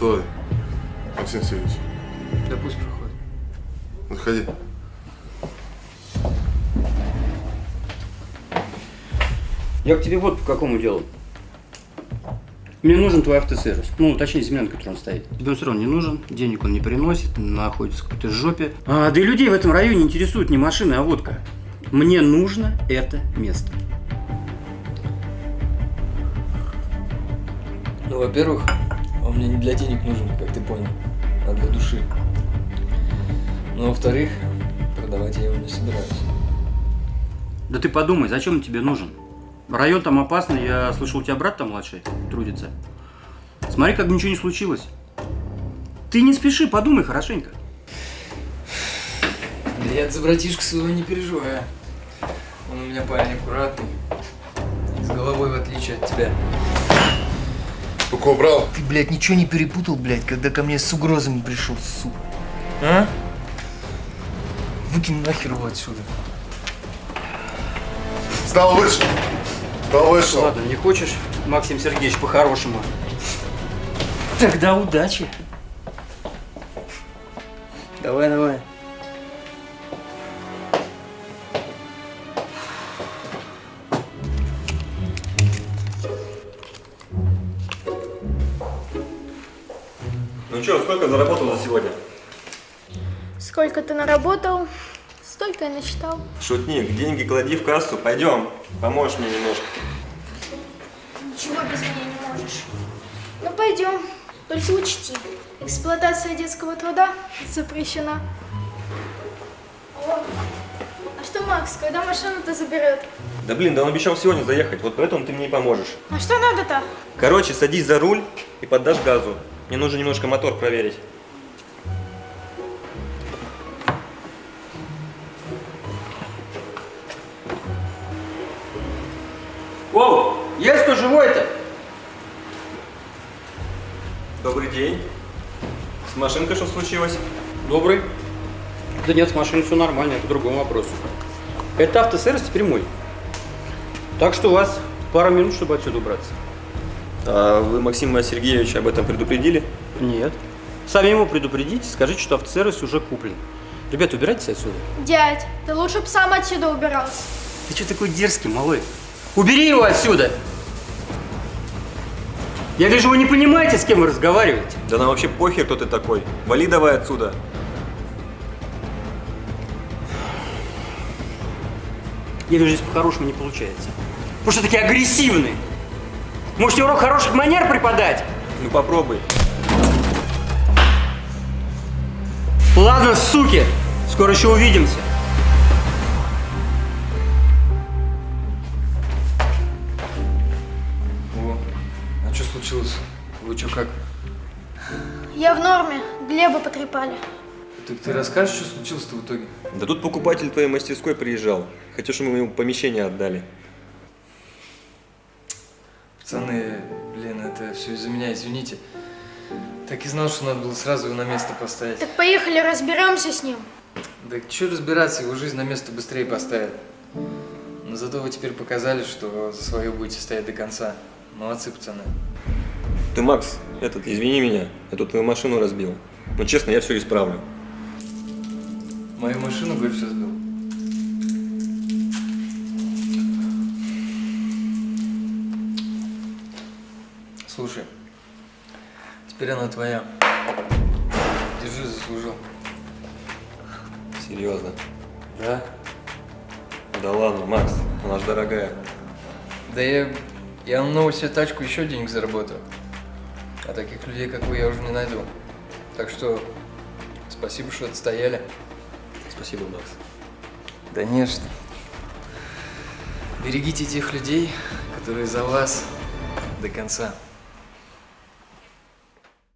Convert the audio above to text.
Максим Сергеевич. Да пусть проходит. Заходи. Я к тебе вот по какому делу. Мне нужен твой автосервис. Ну, точнее, земля, на которой он стоит. Тебе он все равно не нужен, денег он не приносит, находится в какой-то жопе. А, да и людей в этом районе интересуют не машины, а водка. Мне нужно это место. Ну, во-первых, он мне не для денег нужен, как ты понял, а для души. Ну, во-вторых, продавать я его не собираюсь. Да ты подумай, зачем он тебе нужен? Район там опасный, я слышал, у тебя брат там младший трудится. Смотри, как ничего не случилось. Ты не спеши, подумай хорошенько. Да я за братишку своего не переживаю. Он у меня парень аккуратный. С головой, в отличие от тебя. Только убрал. Ты, блядь, ничего не перепутал, блядь, когда ко мне с угрозами пришел, сука? А? Выкинь нахер его отсюда. Стал выше. Стал выше. Ладно, не хочешь, Максим Сергеевич, по-хорошему. Тогда удачи. Давай, давай. Ну что, сколько заработал за сегодня? Сколько ты наработал, столько и насчитал. Шутник, деньги клади в кассу, пойдем, поможешь мне немножко. Ничего без меня не можешь. Ну пойдем, только учти, эксплуатация детского труда запрещена. О, а что Макс, когда машину-то заберет? Да блин, да он обещал сегодня заехать, вот поэтому ты мне и поможешь. А что надо-то? Короче, садись за руль и поддашь газу. Мне нужно немножко мотор проверить. Воу, есть кто живой-то? Добрый день. С машинкой что случилось? Добрый. Да нет, с машиной все нормально, это к другому вопросу. Это автосервис теперь мой. Так что у вас пара минут, чтобы отсюда убраться. А вы Максима Сергеевича об этом предупредили? Нет. Сами ему предупредите, скажите, что автосервис уже куплен. Ребята, убирайтесь отсюда. Дядь, ты лучше бы сам отсюда убирался. Ты что такой дерзкий, малой? Убери его отсюда! Я вижу, вы не понимаете, с кем вы разговариваете. Да нам вообще похер, кто ты такой. Вали давай отсюда. Я вижу, здесь по-хорошему не получается. Потому что такие агрессивные. Можете урок хороших манер преподать? Ну попробуй. Ладно, суки, скоро еще увидимся. О, а что случилось? Вы что, как? Я в норме, Глеба потрепали. Так ты расскажешь, что случилось-то в итоге? Да тут покупатель твоей мастерской приезжал. Хотел, чтобы мы ему помещение отдали. Пацаны, блин, это все из-за меня, извините. Так и знал, что надо было сразу его на место поставить. Так поехали, разберемся с ним. Да что разбираться, его жизнь на место быстрее поставит. Но зато вы теперь показали, что за свое будете стоять до конца. Молодцы, пацаны. Ты, Макс, этот, извини меня, я тут твою машину разбил. Но честно, я все исправлю. Мою машину, говоришь, сейчас сбил? Слушай, теперь она твоя. Держи, заслужил. Серьезно. Да? Да ладно, Макс, она ж дорогая. Да я, я на новую себе тачку еще денег заработаю. А таких людей, как вы, я уже не найду. Так что спасибо, что отстояли. Спасибо, Макс. Да не что. Берегите тех людей, которые за вас до конца.